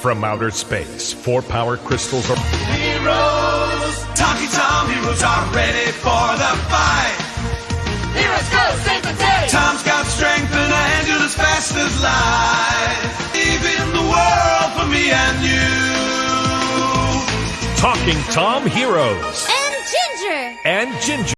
From outer space, four power crystals are. Heroes, Talking Tom heroes are ready for the fight. Heroes go save the day! Tom's got strength and a handle as fast as light. Even the world for me and you. Talking Tom Heroes And Ginger! and Ginger.